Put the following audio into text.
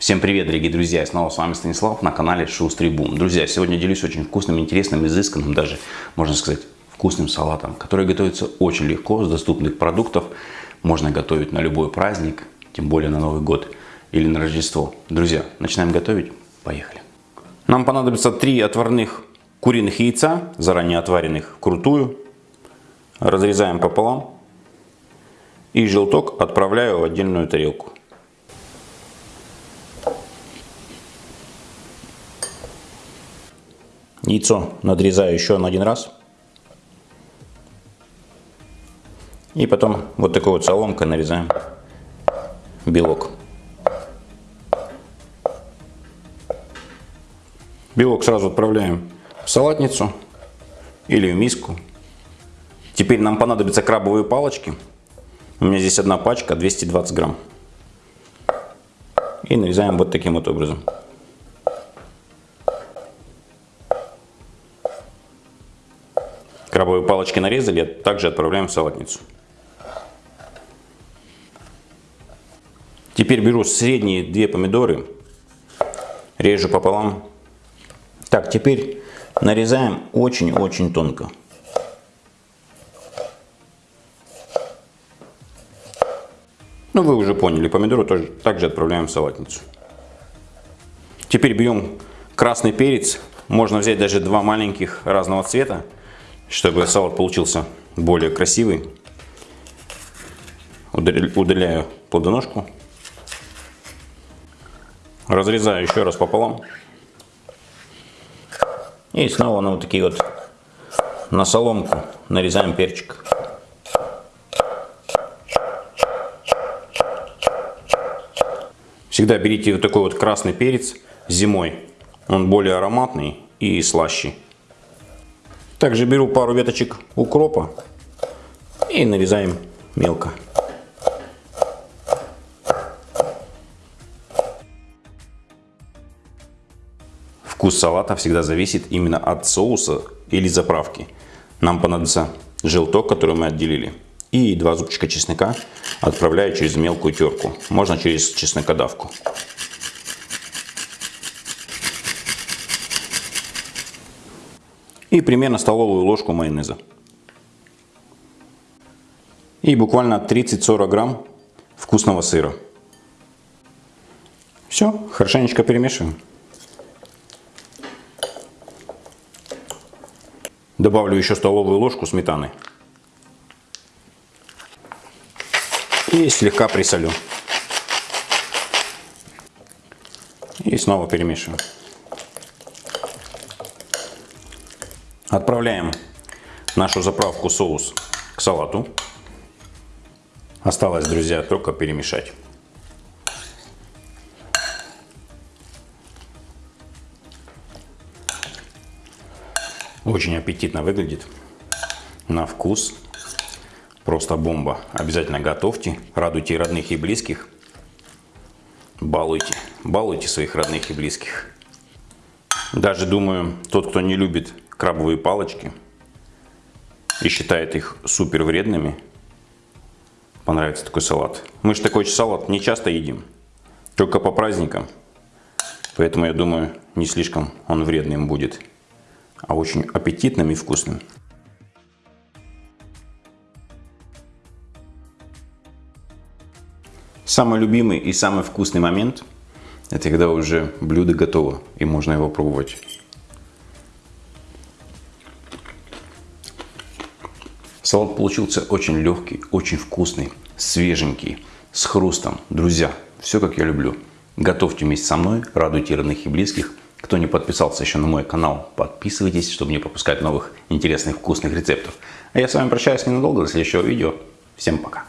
Всем привет, дорогие друзья! снова с вами Станислав на канале Шустрый Бум. Друзья, сегодня делюсь очень вкусным, интересным, изысканным, даже, можно сказать, вкусным салатом, который готовится очень легко, с доступных продуктов. Можно готовить на любой праздник, тем более на Новый год или на Рождество. Друзья, начинаем готовить? Поехали! Нам понадобится три отварных куриных яйца, заранее отваренных вкрутую. Разрезаем пополам. И желток отправляю в отдельную тарелку. Яйцо надрезаю еще на один раз. И потом вот такой вот соломкой нарезаем белок. Белок сразу отправляем в салатницу или в миску. Теперь нам понадобятся крабовые палочки. У меня здесь одна пачка, 220 грамм. И нарезаем вот таким вот образом. Крабовые палочки нарезали, также отправляем в салатницу. Теперь беру средние две помидоры, режу пополам. Так, теперь нарезаем очень-очень тонко. Ну, вы уже поняли, помидоры тоже также отправляем в салатницу. Теперь берем красный перец. Можно взять даже два маленьких разного цвета чтобы салат получился более красивый, удаляю плодоножку. Разрезаю еще раз пополам. И снова на вот такие вот, на соломку нарезаем перчик. Всегда берите вот такой вот красный перец зимой. Он более ароматный и слаще. Также беру пару веточек укропа и нарезаем мелко. Вкус салата всегда зависит именно от соуса или заправки. Нам понадобится желток, который мы отделили, и два зубчика чеснока отправляю через мелкую терку. Можно через чеснокодавку. И примерно столовую ложку майонеза. И буквально 30-40 грамм вкусного сыра. Все, хорошенечко перемешиваем. Добавлю еще столовую ложку сметаны. И слегка присолю. И снова перемешиваю. Отправляем нашу заправку соус к салату. Осталось, друзья, только перемешать. Очень аппетитно выглядит. На вкус. Просто бомба. Обязательно готовьте. Радуйте родных и близких. Балуйте. Балуйте своих родных и близких. Даже думаю, тот, кто не любит крабовые палочки и считает их супер вредными, понравится такой салат. Мы же такой салат не часто едим, только по праздникам. Поэтому я думаю, не слишком он вредным будет, а очень аппетитным и вкусным. Самый любимый и самый вкусный момент – это когда уже блюдо готово и можно его пробовать. Салат получился очень легкий, очень вкусный, свеженький, с хрустом. Друзья, все как я люблю. Готовьте вместе со мной, радуйте родных и близких. Кто не подписался еще на мой канал, подписывайтесь, чтобы не пропускать новых интересных вкусных рецептов. А я с вами прощаюсь ненадолго, до следующего видео. Всем пока!